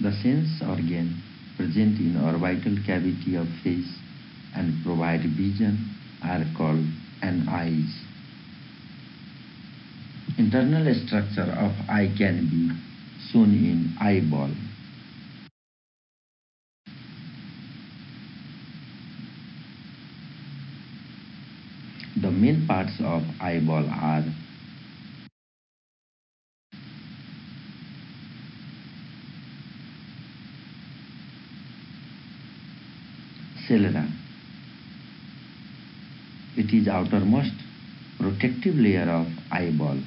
The sense organ present in orbital cavity of face and provide vision are called an eyes. Internal structure of eye can be shown in eyeball. The main parts of eyeball are sclera. It is outermost protective layer of eyeball.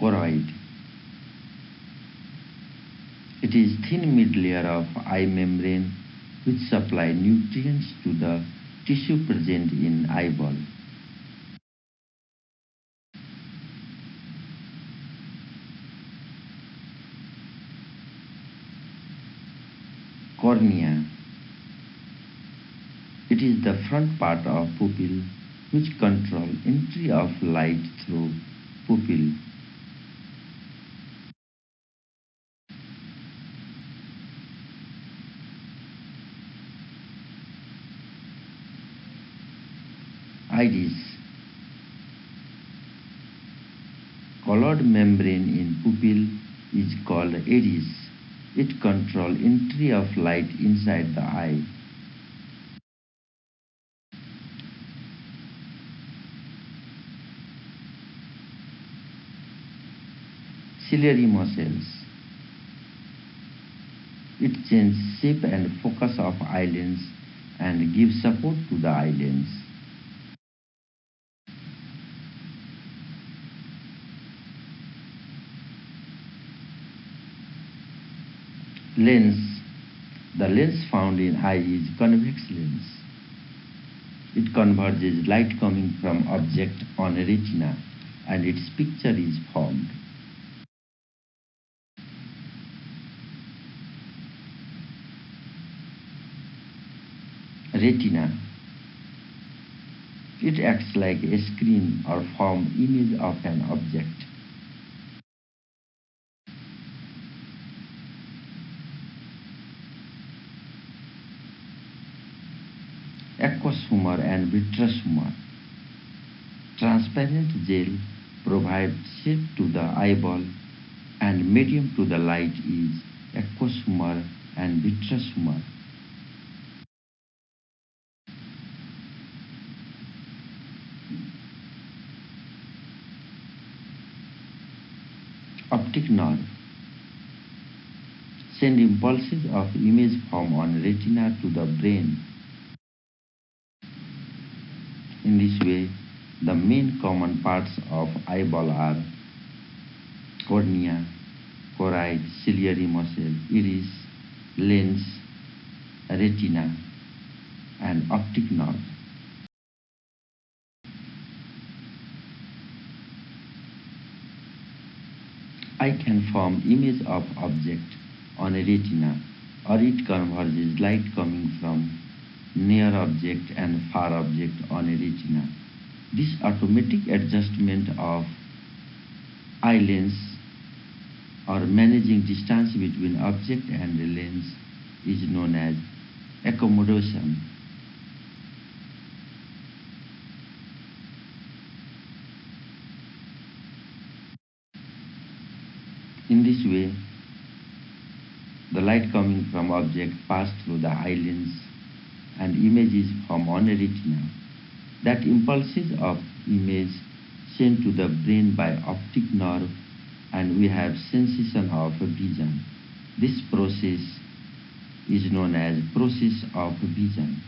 Choroid. It is thin mid layer of eye membrane which supply nutrients to the tissue present in eyeball. Cornea. It is the front part of pupil which control entry of light through pupil. Iris. Colored membrane in pupil is called iris. It controls entry of light inside the eye. Ciliary muscles. It changes shape and focus of eyelids and gives support to the eyelids. Lens. Lens, the lens found in eye is convex lens. It converges light coming from object on retina and its picture is formed. Retina. It acts like a screen or form image of an object. Aqueous humor and vitreous humor. Transparent gel provides shape to the eyeball and medium to the light is aqueous humor and vitreous humor. Optic nerve send impulses of image form on retina to the brain in this way, the main common parts of eyeball are cornea, choroid, ciliary muscle, iris, lens, retina, and optic nerve. Eye can form image of object on a retina or it converges light coming from near object and far object on a retina. This automatic adjustment of eye lens or managing distance between object and the lens is known as accommodation. In this way, the light coming from object pass through the eye lens and images from on a retina. That impulses of image sent to the brain by optic nerve and we have sensation of vision. This process is known as process of vision.